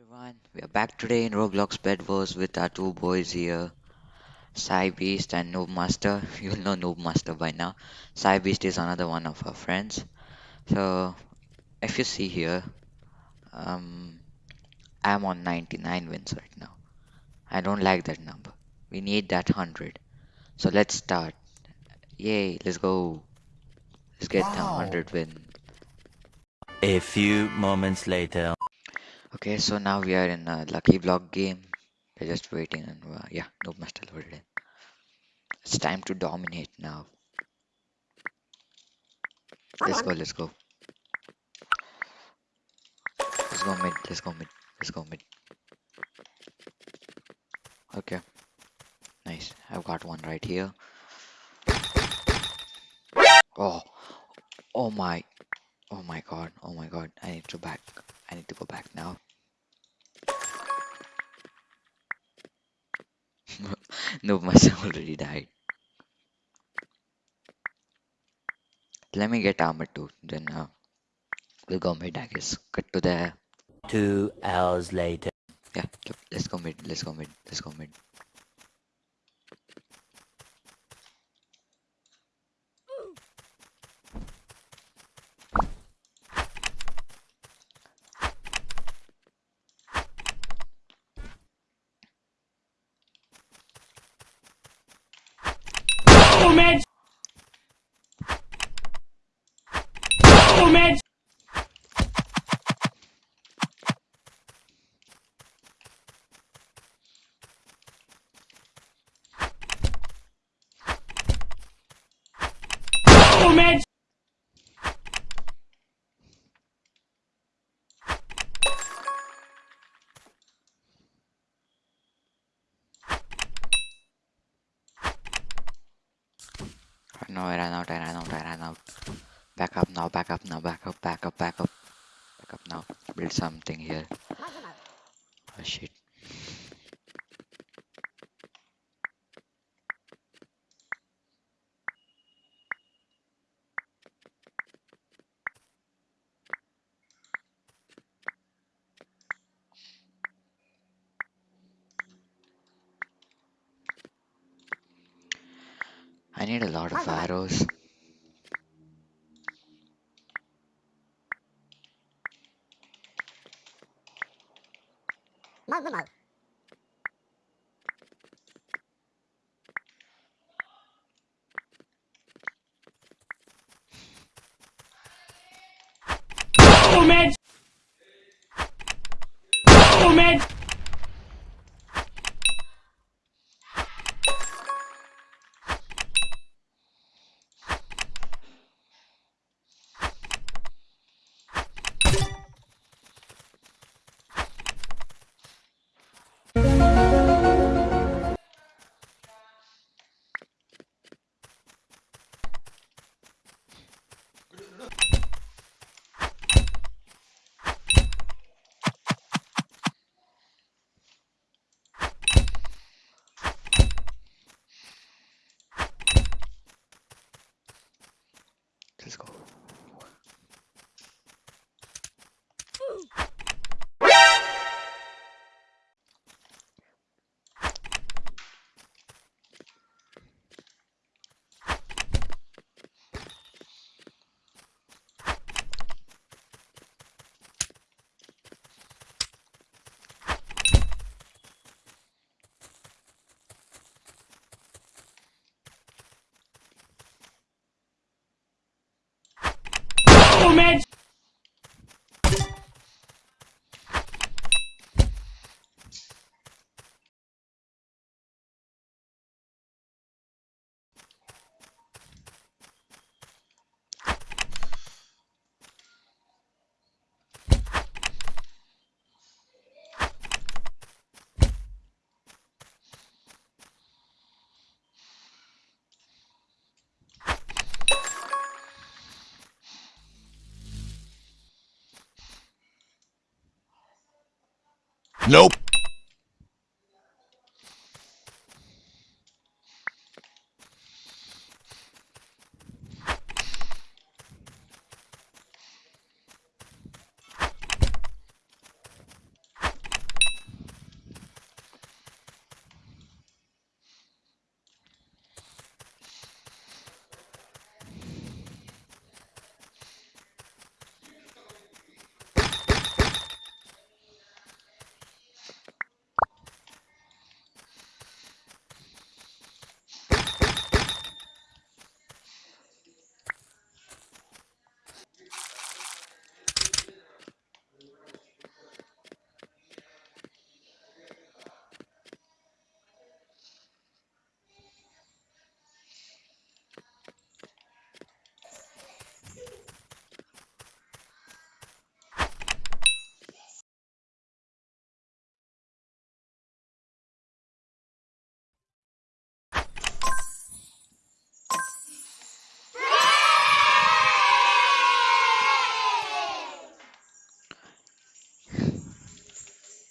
everyone, we are back today in Roblox Bed Wars with our two boys here, Cybeast and Noob Master. You'll know Noob Master by now. Cybeast is another one of our friends. So, if you see here, um, I'm on 99 wins right now. I don't like that number. We need that 100. So let's start. Yay, let's go. Let's get the 100 win. A few moments later. Okay, so now we are in a lucky block game. We're just waiting and uh, yeah, Noob Master loaded in. It's time to dominate now. Let's go, let's go. Let's go mid, let's go mid, let's go mid. Okay. Nice. I've got one right here. Oh. Oh my. Oh my god. Oh my god. I need to back. I need to go back now. No, myself already died. Let me get armor too. Then uh, we'll go mid, I guess. Cut to the. Two hours later. Yeah, let's go mid. Let's go mid. Let's go mid. Moment! No, I ran out, I ran out, I ran out. Back up now, back up now, back up, back up, back up. Back up now. Build something here. Oh shit. Need a lot of arrows. Moment! Moment! Let's Moment! Nope.